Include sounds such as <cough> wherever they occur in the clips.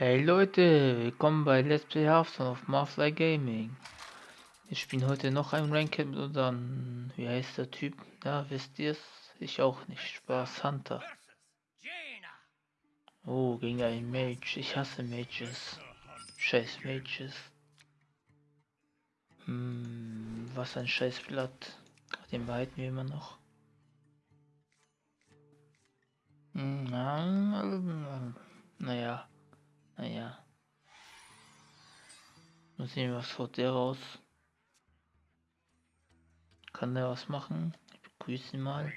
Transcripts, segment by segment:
Hey Leute, willkommen bei Let's Play Hearthstone auf Marfly Gaming. Wir spielen heute noch ein Ranked mit unserem, wie heißt der Typ? Ja, wisst ihr es? Ich auch nicht. Spaß, Hunter. Oh, gegen einen Mage. Ich hasse Mages. Scheiß Mages. Hm, was ein scheiß Blatt. Den behalten wir immer noch. Hm, na, naja. Naja. Mal sehen, was haut der raus. Kann der was machen? Ich begrüße ihn mal.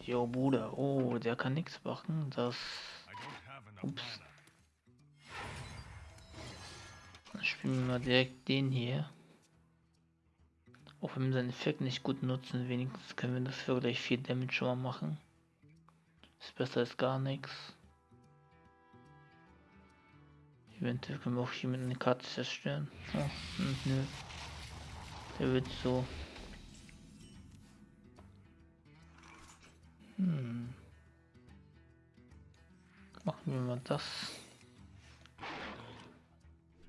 Jo, Bruder. Oh, der kann nichts machen. Das. Ups. Dann spielen wir mal direkt den hier. Auch wenn wir seinen Effekt nicht gut nutzen, wenigstens können wir das für gleich viel Damage schon mal machen. Ist besser als gar nichts. Eventuell können wir auch hier mit einer Karte zerstören. Oh, nö. Der wird so. Hm. Machen wir mal das.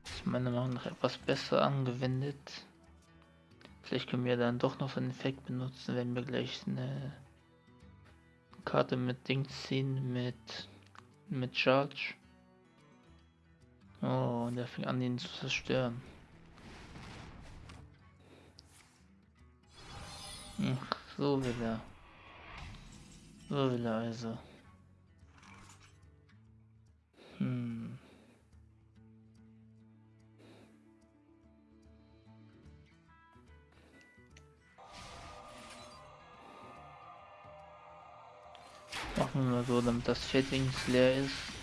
ist meiner Meinung nach etwas besser angewendet. Vielleicht können wir dann doch noch einen Effekt benutzen, wenn wir gleich eine Karte mit Ding ziehen, mit, mit Charge. Oh, und er fing an, ihn zu zerstören. Ach, so will er. So will er also. Hm. Machen wir mal so, damit das Feld leer ist.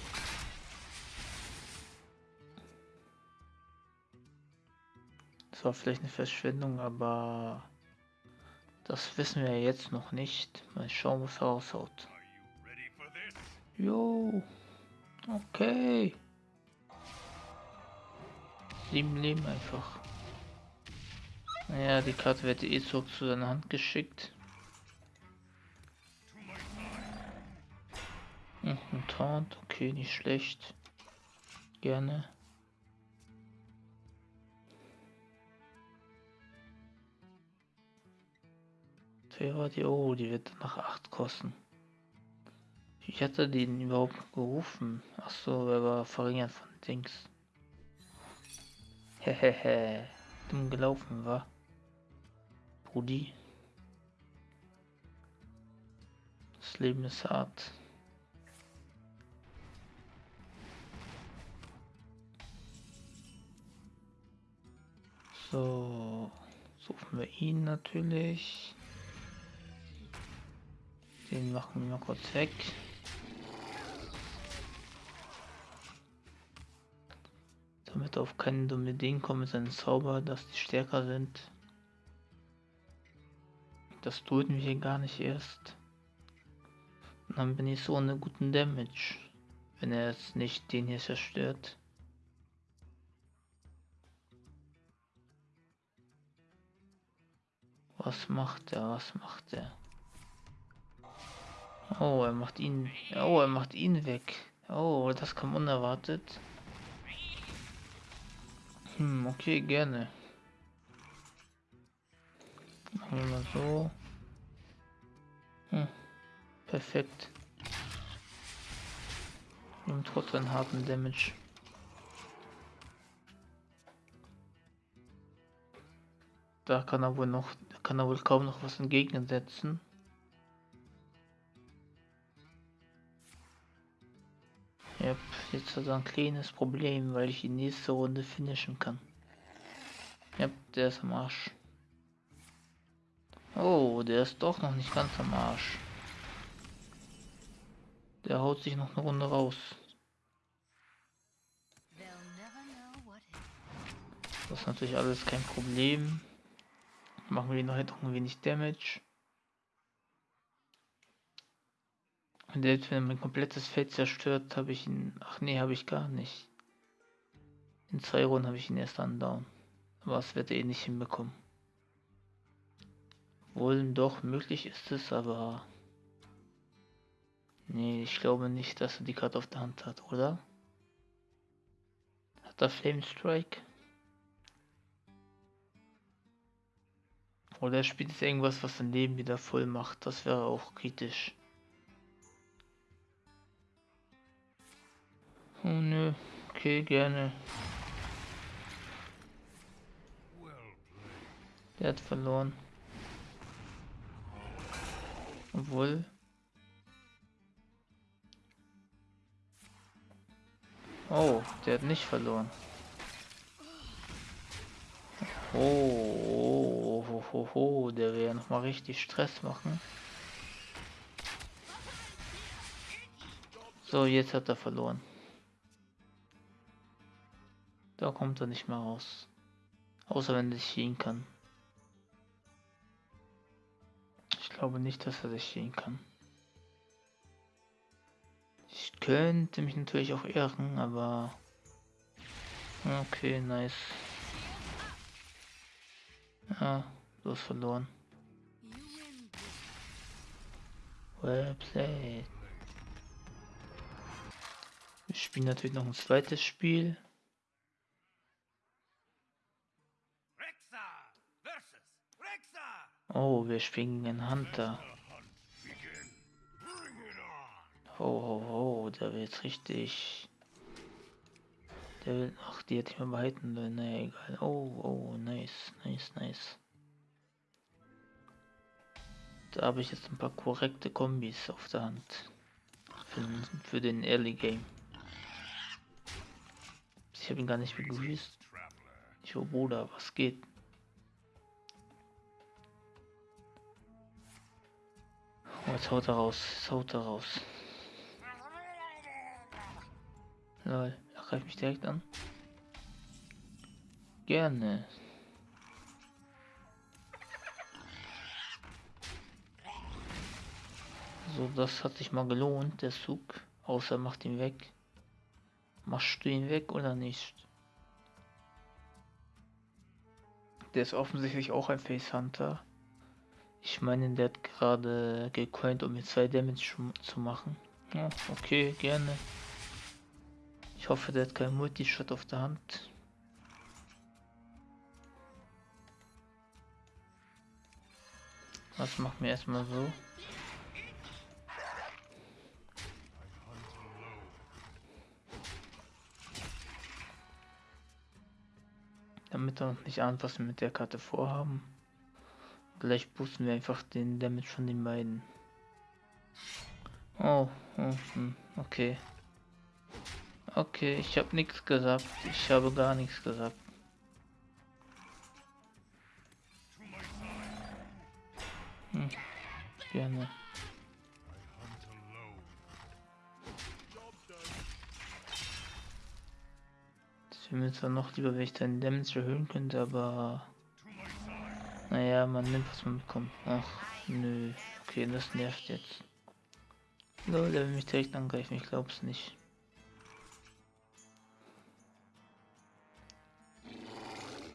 War vielleicht eine Verschwendung, aber das wissen wir jetzt noch nicht. Mal schauen, was raushaut. Jo, okay. Sieben Leben einfach. Naja, die Karte wird eh zurück zu seiner Hand geschickt. Hm, ein Taunt, okay, nicht schlecht. Gerne. Wer die? Oh, die wird nach 8 kosten. Ich hatte den überhaupt gerufen. Ach so, er war verringert von Dings. Hehehe. Dumm gelaufen war. Brudi. Das Leben ist hart. So, suchen wir ihn natürlich. Den machen wir mal kurz weg. Damit auf keine dumme Ideen kommen mit seinen Zauber, dass die stärker sind. Das töten wir gar nicht erst. Und dann bin ich so ohne guten Damage. Wenn er jetzt nicht den hier zerstört. Was macht er? Was macht er? Oh, er macht ihn. Oh, er macht ihn weg. Oh, das kam unerwartet. Hm, okay, gerne. Machen wir mal so. Hm, perfekt. Und trotzdem harten Damage. Da kann er wohl noch, kann er wohl kaum noch was entgegensetzen. Ja, jetzt hat er ein kleines Problem, weil ich die nächste Runde finishen kann. Ja, der ist am Arsch. Oh, der ist doch noch nicht ganz am Arsch. Der haut sich noch eine Runde raus. Das ist natürlich alles kein Problem. Machen wir noch ein wenig Damage. Und selbst wenn mein komplettes Feld zerstört, habe ich ihn. Ach nee, habe ich gar nicht. In zwei Runden habe ich ihn erst an down. Aber es wird er eh nicht hinbekommen. Wohl doch möglich ist es, aber Nee, ich glaube nicht, dass er die Karte auf der Hand hat, oder? Hat er Flame Strike? Oder er spielt jetzt irgendwas, was sein Leben wieder voll macht. Das wäre auch kritisch. Oh nö, okay, gerne. Der hat verloren. Obwohl. Oh, der hat nicht verloren. Oh, oh, oh, oh, oh der will ja noch mal richtig Stress machen. So, jetzt hat er verloren. Da kommt er nicht mehr raus. Außer wenn er sich ziehen kann. Ich glaube nicht, dass er sich ziehen kann. Ich könnte mich natürlich auch irren, aber... Okay, nice. Ja, du hast verloren. Well played. Wir spielen natürlich noch ein zweites Spiel. Oh, wir spielen den Hunter. Ho, ho, ho, der jetzt richtig. Der will. Ach, die hätte ich mal behalten sollen. Naja, egal. Oh, oh, nice, nice, nice. Da habe ich jetzt ein paar korrekte Kombis auf der Hand. Für, für den Early Game. Ich habe ihn gar nicht begrüßt. Ich oh Bruder, was geht? Jetzt haut er raus, jetzt haut er raus. Lol, er greift mich direkt an. Gerne. So, das hat sich mal gelohnt, der Zug. Außer macht ihn weg. Machst du ihn weg oder nicht? Der ist offensichtlich auch ein Face Hunter. Ich meine, der hat gerade gecoint, um mir zwei Damage zu machen. Ja, okay, gerne. Ich hoffe, der hat keinen Multishot auf der Hand. Was machen wir erstmal so? Damit er nicht ahnt, was wir mit der Karte vorhaben. Gleich boosten wir einfach den Damage von den beiden. Oh, oh hm, okay. Okay, ich habe nichts gesagt. Ich habe gar nichts gesagt. Hm, gerne. Wäre mir zwar noch lieber, wenn ich deinen Damage erhöhen könnte, aber... Naja, man nimmt, was man bekommt. Ach, nö. Okay, das nervt jetzt. Lol, der will mich direkt angreifen, ich glaub's nicht.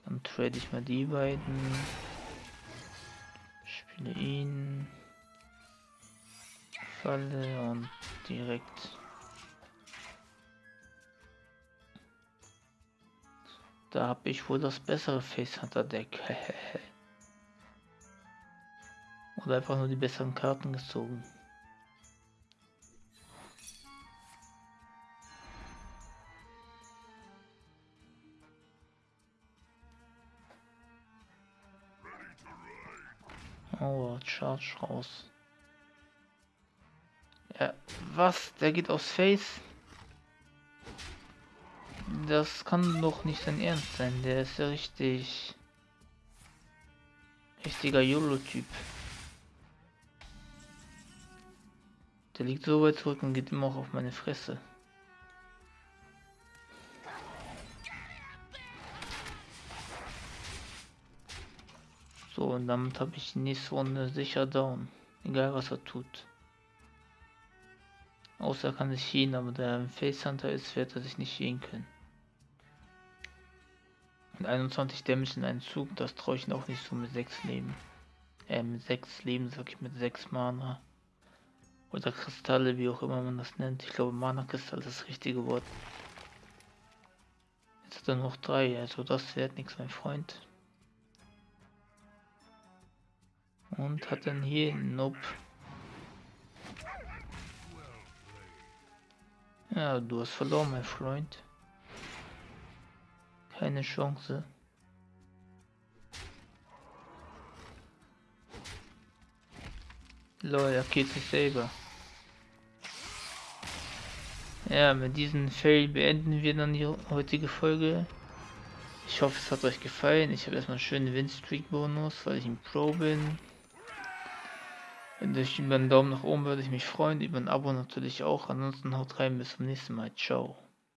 Dann trade ich mal die beiden. Spiele ihn. Falle und direkt. Da habe ich wohl das bessere Face Hunter Deck. <laughs> Oder einfach nur die besseren Karten gezogen. Oh, Charge raus. Ja, was? Der geht aufs Face? Das kann doch nicht sein Ernst sein. Der ist ja richtig... Richtiger YOLO-Typ. Der liegt so weit zurück und geht immer auch auf meine Fresse. So, und damit habe ich die nächste Runde sicher down. Egal was er tut. Außer er kann sich healen, aber der Face Hunter ist, wird er sich nicht healen können. Mit 21 Damage in einem Zug, das traue ich ihn auch nicht so mit 6 Leben. Äh, mit 6 Leben, sag ich mit 6 Mana. Oder Kristalle, wie auch immer man das nennt. Ich glaube, Mana-Kristall ist das richtige Wort. Jetzt hat er noch drei, also das wird nichts, mein Freund. Und hat dann hier, nope. Ja, du hast verloren, mein Freund. Keine Chance. Lol, er geht sich selber. Ja, mit diesem Fail beenden wir dann die heutige Folge. Ich hoffe, es hat euch gefallen. Ich habe erstmal einen schönen Win-Streak-Bonus, weil ich ein Pro bin. Wenn durch über einen Daumen nach oben würde ich mich freuen, über ein Abo natürlich auch. Ansonsten haut rein, bis zum nächsten Mal. Ciao.